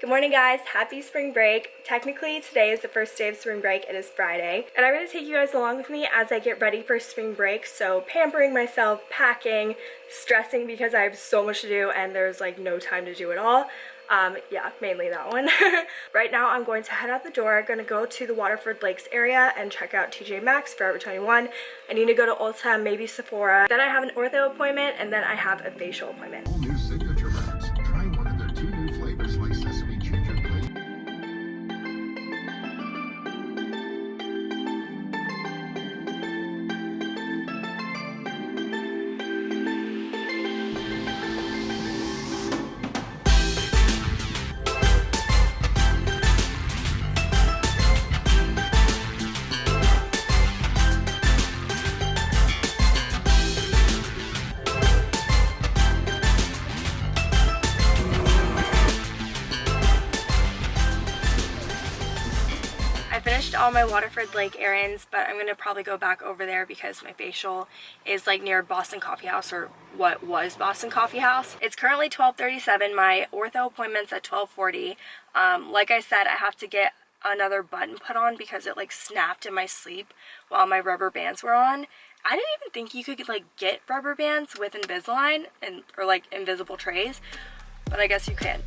Good morning guys, happy spring break. Technically today is the first day of spring break, it is Friday. And I'm going to take you guys along with me as I get ready for spring break. So pampering myself, packing, stressing because I have so much to do and there's like no time to do it all. Um, yeah, mainly that one. right now I'm going to head out the door, to go to the Waterford Lakes area and check out TJ Maxx, Forever 21. I need to go to Ulta, maybe Sephora. Then I have an ortho appointment and then I have a facial appointment. Finished all my Waterford Lake errands, but I'm gonna probably go back over there because my facial is like near Boston Coffee House or what was Boston Coffee House. It's currently 12:37. My ortho appointment's at 12:40. Um, like I said, I have to get another button put on because it like snapped in my sleep while my rubber bands were on. I didn't even think you could like get rubber bands with Invisalign and or like invisible trays, but I guess you can.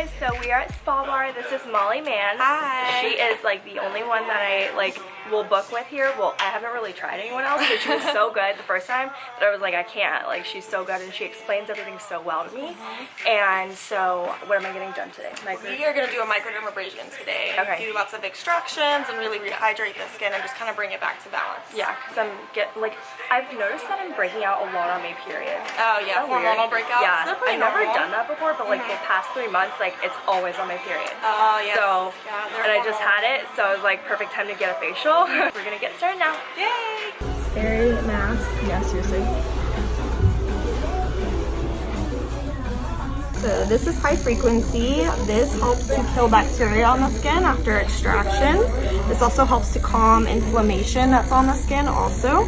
Guys, so we are at Spa Bar. This is Molly Mann. Hi. She is like the only one that I like will book with here. Well, I haven't really tried anyone else, but she was so good the first time that I was like, I can't. Like she's so good and she explains everything so well to me. Mm-hmm. And so, what am I getting done today? Micro. We are going to do a microdermabrasion today. Okay. Do lots of extractions and really rehydrate the skin and just kind of bring it back to balance. Yeah, because I'm get like I've noticed that I'm breaking out a lot on my period. Oh yeah, that weird? hormonal breakouts. Yeah, I've never normal. done that before, but like the mm-hmm. past three months, like it's always on my period. Oh yeah. So, yeah, and I just had it, so it was like, perfect time to get a facial. We're gonna get started now. Yay! Scary mask. Yeah, seriously. So this is high frequency. This helps to kill bacteria on the skin after extraction. This also helps to calm inflammation that's on the skin also.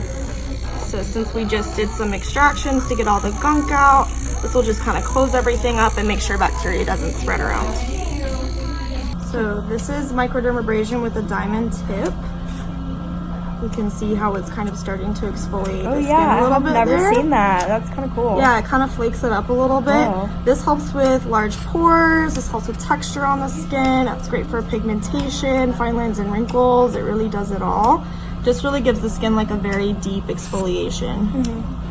So since we just did some extractions to get all the gunk out, this will just kind of close everything up and make sure bacteria doesn't spread around. So this is microdermabrasion with a diamond tip. You can see how it's kind of starting to exfoliate Oh the skin yeah, a little I've bit never there. seen that. That's kind of cool. Yeah, it kind of flakes it up a little bit. Oh. This helps with large pores. This helps with texture on the skin. That's great for pigmentation, fine lines and wrinkles. It really does it all. Just really gives the skin like a very deep exfoliation. Mm-hmm.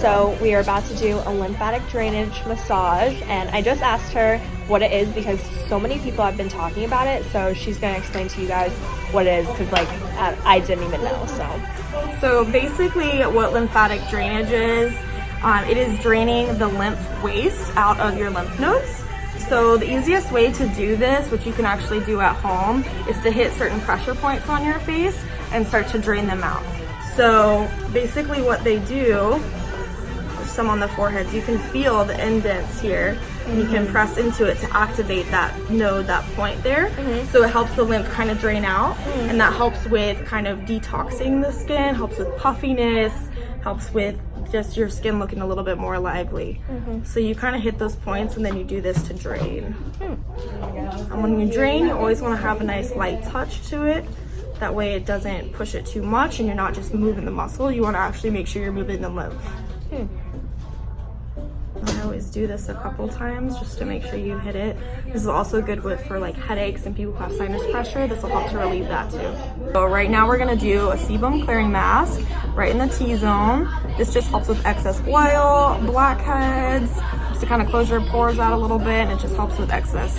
So we are about to do a lymphatic drainage massage and I just asked her what it is because so many people have been talking about it so she's going to explain to you guys what it is because like I, I didn't even know so So basically what lymphatic drainage is, um, it is draining the lymph waste out of your lymph nodes. So the easiest way to do this, which you can actually do at home, is to hit certain pressure points on your face and start to drain them out. So basically what they do, some on the foreheads, you can feel the indents here and you can mm-hmm. press into it to activate that node, that point there. Mm-hmm. So it helps the lymph kind of drain out mm. and that helps with kind of detoxing the skin, helps with puffiness, helps with just your skin looking a little bit more lively. Mm-hmm. So you kind of hit those points and then you do this to drain. Hmm. And when you drain, you always want to have a nice light touch to it. That way it doesn't push it too much and you're not just moving the muscle. You want to actually make sure you're moving the lymph. I always do this a couple times just to make sure you hit it. This is also good with for like headaches and people who have sinus pressure. This will help to relieve that too. So right now we're gonna do a sebum clearing mask right in the T-zone. This just helps with excess oil, blackheads, just to kind of close your pores out a little bit and it just helps with excess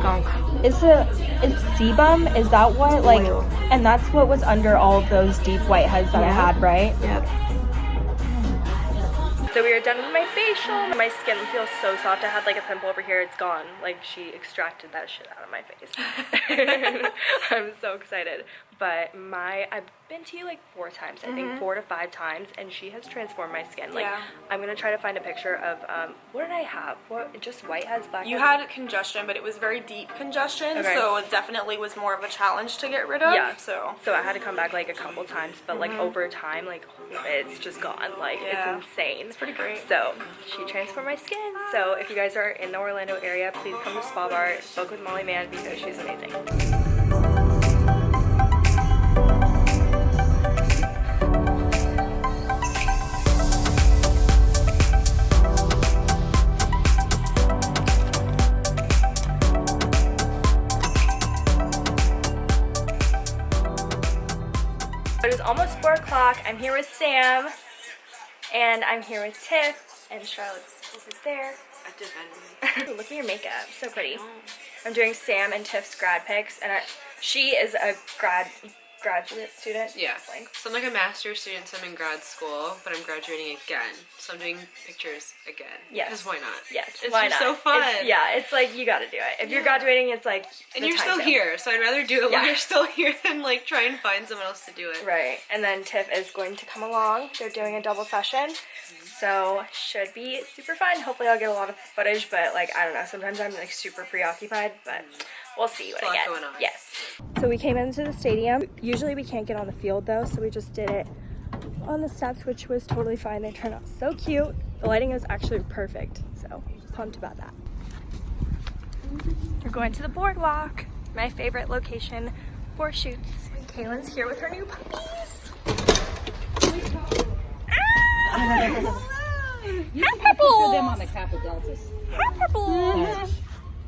gunk. is it it's sebum is that what like oil. and that's what was under all of those deep whiteheads that I had right Yep. So we are done with my facial. My skin feels so soft. I had like a pimple over here. It's gone. Like she extracted that shit out of my face. I'm so excited. But my I've been to you like four times, I think four to five times, and she has transformed my skin. Like Mm-hmm. Yeah. I'm gonna try to find a picture of um what did I have? What just whiteheads, blackheads? You had congestion, but it was very deep congestion, Okay. so it definitely was more of a challenge to get rid of. Yeah. So So I had to come back like a couple times, but like over time, like it's just gone. Like Mm-hmm. Yeah. it's insane. It's pretty great. So she transformed my skin. So if you guys are in the Orlando area, please come to Spa Bar, book with Molly Mann because she's amazing. Is almost 4 o'clock. I'm here with Sam, and I'm here with Tiff, and Charlotte's over there. Look at your makeup, so pretty. I'm doing Sam and Tiff's grad pics, and I, she is a grad graduate student. Yeah. Like, So I'm like a master's student, so I'm in grad school, but I'm graduating again. So I'm doing pictures again. Yes. Because why not? yes, It's why just not? so fun. It's- yeah, it's like you got to do it. If you're graduating, it's like And you're still here, so I'd rather do it Yeah. while you're still here than like try and find someone else to do it. Right, and then Tiff is going to come along. They're doing a double session, so should be super fun. Hopefully, I'll get a lot of footage, but like I don't know. Sometimes I'm like super preoccupied, but we'll see what I get. going on. Yes. So we came into the stadium. Usually we can't get on the field though, so we just did it on the steps, which was totally fine. They turned out so cute. The lighting is actually perfect, so pumped about that. We're going to the boardwalk, my favorite location for shoots. Kaylin's here with her new puppies. Hi, For them on the Pebbles! Kappa Deltas. Hi, Pebbles!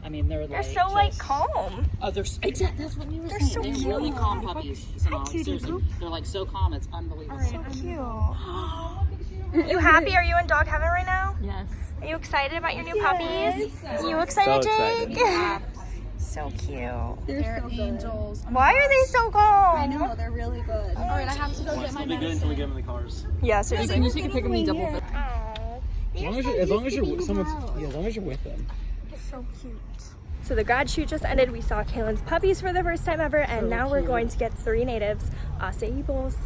I mean, they're They're like so like calm. Oh, they're s- exactly. That's what we were They're saying. so they're cute. really calm puppies. You know, cutie seriously, they're like so calm. It's unbelievable. So cute. you happy? Are you in dog heaven right now? Yes. Are you excited about your new puppies? Are You excited, Jake? so cute. They're so angels. Why are they so calm? I know, they're really good. All right, I have to go get my It'll be good until we get them in the cars. Yeah, seriously. Can you take a picture of me double? Aw, As long as you're, as long as you're with someone's, yeah, as long as you're with them. so cute. So the grad shoot just ended. We saw Kaylin's puppies for the first time ever, and now we're going to get three natives acai bowls.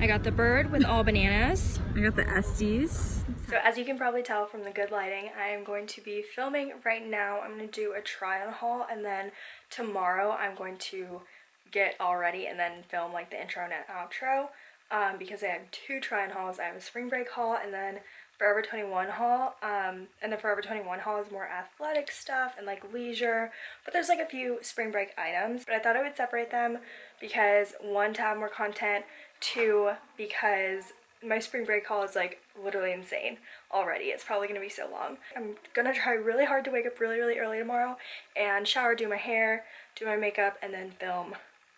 I got the bird with all bananas. I got the Estes. So as you can probably tell from the good lighting, I am going to be filming right now. I'm going to do a try on haul and then tomorrow I'm going to get all ready and then film like the intro and outro um, because I have two try on hauls. I have a spring break haul and then Forever 21 haul. Um, and the Forever 21 haul is more athletic stuff and like leisure, but there's like a few spring break items. But I thought I would separate them because one, to have more content, two, because my spring break haul is like literally insane already. It's probably gonna be so long. I'm gonna try really hard to wake up really, really early tomorrow and shower, do my hair, do my makeup, and then film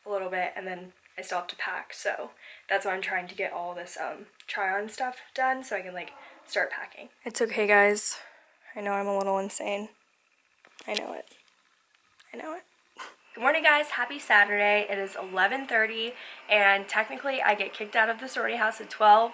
a little bit, and then I still have to pack. So that's why I'm trying to get all this um, try on stuff done so I can like start packing. It's okay, guys. I know I'm a little insane. I know it. I know it. Good morning guys, happy Saturday. It is 11.30 and technically I get kicked out of the sorority house at 12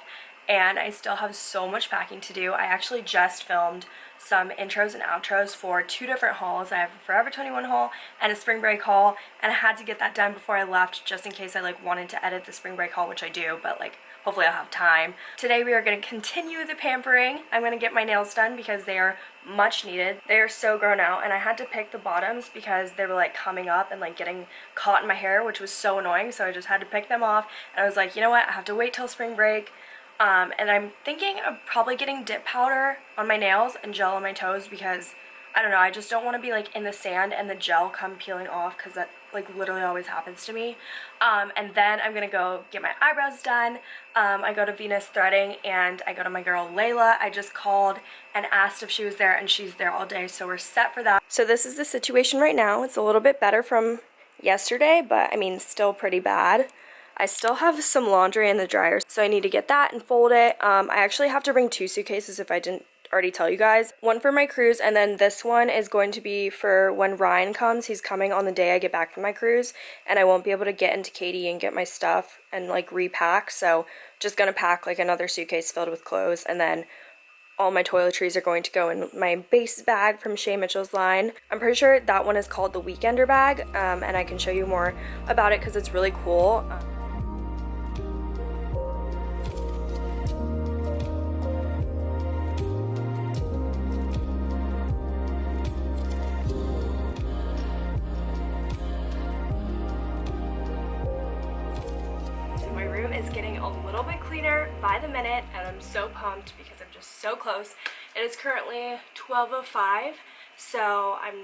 and I still have so much packing to do. I actually just filmed some intros and outros for two different hauls. I have a Forever 21 haul and a spring break haul and I had to get that done before I left just in case I like wanted to edit the spring break haul, which I do, but like hopefully I'll have time. Today we are going to continue the pampering. I'm going to get my nails done because they are much needed. They are so grown out and I had to pick the bottoms because they were like coming up and like getting caught in my hair which was so annoying so I just had to pick them off and I was like you know what I have to wait till spring break um, and I'm thinking of probably getting dip powder on my nails and gel on my toes because I don't know, I just don't want to be like in the sand and the gel come peeling off because that like literally always happens to me. Um, and then I'm gonna go get my eyebrows done. Um, I go to Venus Threading and I go to my girl Layla. I just called and asked if she was there and she's there all day, so we're set for that. So this is the situation right now. It's a little bit better from yesterday, but I mean still pretty bad. I still have some laundry in the dryer, so I need to get that and fold it. Um, I actually have to bring two suitcases if I didn't already tell you guys. One for my cruise, and then this one is going to be for when Ryan comes. He's coming on the day I get back from my cruise, and I won't be able to get into KD and get my stuff and like repack, so just gonna pack like another suitcase filled with clothes, and then all my toiletries are going to go in my base bag from Shay Mitchell's line. I'm pretty sure that one is called the Weekender bag, um, and I can show you more about it because it's really cool. So by the minute and I'm so pumped because I'm just so close. It is currently 12.05 so I'm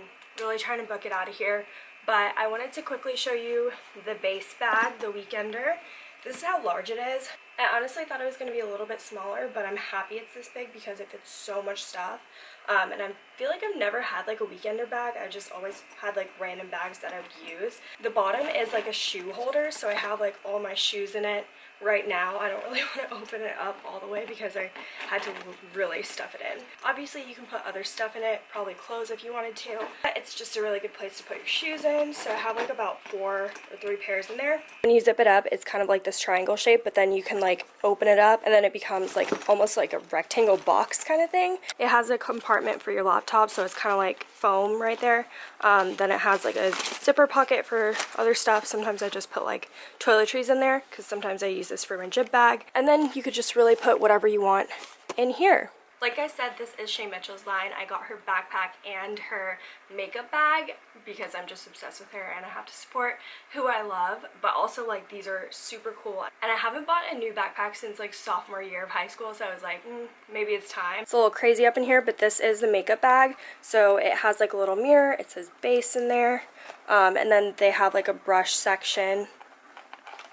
really trying to book it out of here. But I wanted to quickly show you the base bag, the Weekender. This is how large it is. I honestly thought it was going to be a little bit smaller, but I'm happy it's this big because it fits so much stuff. Um, and I feel like I've never had like a weekender bag. I just always had like random bags that I would use. The bottom is like a shoe holder, so I have like all my shoes in it right now. I don't really want to open it up all the way because I had to really stuff it in. Obviously you can put other stuff in it, probably clothes if you wanted to. But it's just a really good place to put your shoes in. So I have like about four or three pairs in there. When you zip it up, it's kind of like this triangle shape, but then you can like open it up and then it becomes like almost like a rectangle box kind of thing. It has a compartment for your laptop, so it's kind of like foam right there. Um, then it has like a zipper pocket for other stuff. Sometimes I just put like toiletries in there because sometimes I use this for my jib bag. And then you could just really put whatever you want in here. Like I said, this is Shay Mitchell's line. I got her backpack and her makeup bag because I'm just obsessed with her and I have to support who I love. But also, like, these are super cool. And I haven't bought a new backpack since, like, sophomore year of high school. So I was like, mm, maybe it's time. It's a little crazy up in here, but this is the makeup bag. So it has, like, a little mirror. It says base in there. Um, and then they have, like, a brush section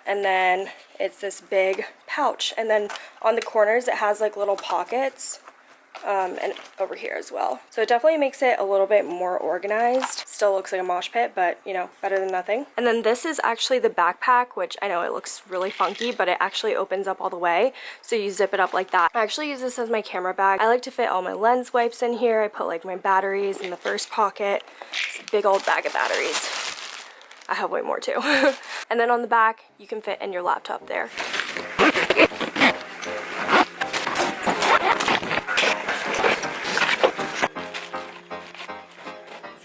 and then it's this big pouch and then on the corners it has like little pockets um, and over here as well. So it definitely makes it a little bit more organized. Still looks like a mosh pit, but you know, better than nothing. And then this is actually the backpack, which I know it looks really funky, but it actually opens up all the way. So you zip it up like that. I actually use this as my camera bag. I like to fit all my lens wipes in here. I put like my batteries in the first pocket. Big old bag of batteries. I have way more too. and then on the back, you can fit in your laptop there.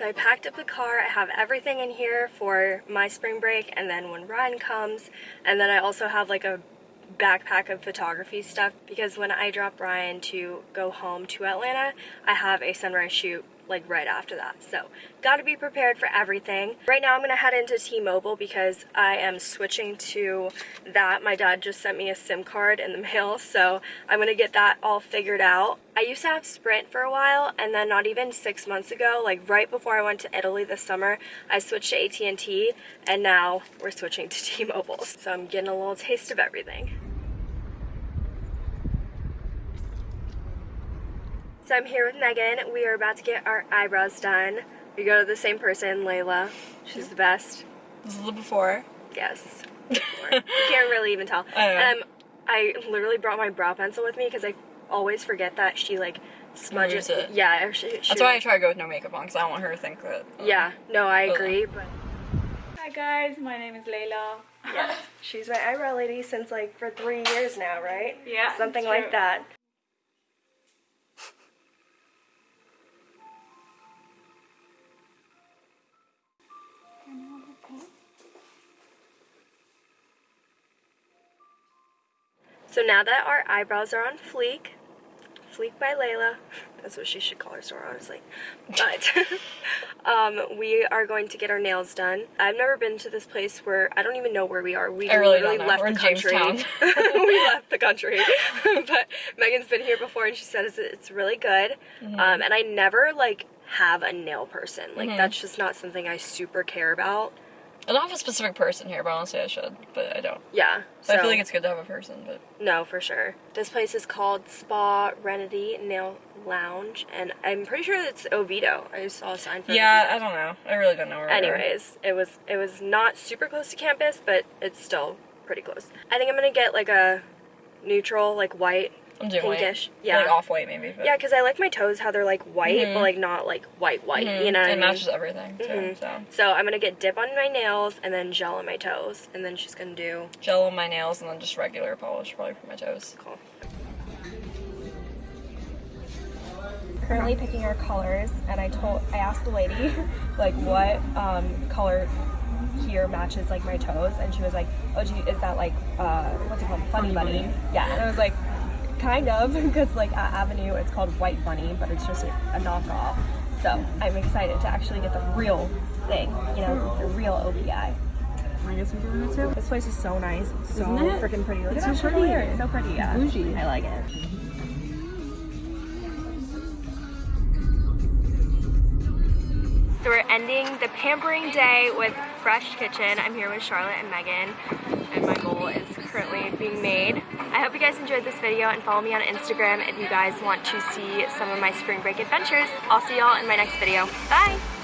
I packed up the car. I have everything in here for my spring break and then when Ryan comes. And then I also have like a backpack of photography stuff because when I drop Ryan to go home to Atlanta, I have a sunrise shoot like right after that. So gotta be prepared for everything. Right now I'm gonna head into T-Mobile because I am switching to that. My dad just sent me a SIM card in the mail, so I'm gonna get that all figured out. I used to have Sprint for a while and then not even six months ago, like right before I went to Italy this summer, I switched to AT&T and now we're switching to T-Mobile. So I'm getting a little taste of everything. So I'm here with Megan. We are about to get our eyebrows done. We go to the same person, Layla. She's the best. This is the before. Yes. Before. you can't really even tell. I. Um, I literally brought my brow pencil with me because I always forget that she like smudges it. Yeah, she, she, That's why I try to go with no makeup on because I don't want her to think that. Yeah, no, I Ugh. agree. But Hi guys, my name is Layla. yes, she's my eyebrow lady since like for three years now, right? Yeah, something like that. So now that our eyebrows are on fleek, fleek by Layla, that's what she should call her store honestly, but um, we are going to get our nails done. I've never been to this place where, I don't even know where we are. We I really literally left We're the country. We left the country. but Megan's been here before and she says it's really good. Mm-hmm. Um, and I never like have a nail person. Like Mhm. that's just not something I super care about. I don't have a specific person here, but honestly I should, but I don't. Yeah. So I feel like it's good to have a person, but No, for sure. This place is called Spa Renity Nail Lounge, and I'm pretty sure it's Oviedo. I saw a sign for yeah, Oviedo. I don't know. I really don't know where. Anyways, it was it was not super close to campus, but it's still pretty close. I think I'm gonna get like a neutral, like white, I'm doing white. pinkish. Yeah, Like off-white maybe. But Yeah, because I like my toes how they're like white, Mhm. but like not like white white. Mhm. You know what it I mean? matches everything too. Mhm. So So I'm gonna get dip on my nails and then gel on my toes, and then she's gonna do. gel on my nails and then just regular polish probably for my toes. Cool. currently picking our colors, and I told I asked the lady like what um, color here matches like my toes, and she was like, "Oh, gee, is that like uh, what's it called, Funny, bunny? Yeah, and I was like, kind of, because like at Avenue it's called White Bunny, but it's just a, a knockoff. So I'm excited to actually get the real thing, you know, the real OPI. I guess I'm doing it too. This place is so nice, so Isn't it? freaking pretty. Look It's at so chandelier. pretty. It's so pretty. Yeah, bougie. I like it. So we're ending the pampering day with Fresh Kitchen. I'm here with Charlotte and Megan, and my bowl is currently being made. I hope you guys enjoyed this video and follow me on Instagram if you guys want to see some of my spring break adventures. I'll see y'all in my next video. Bye!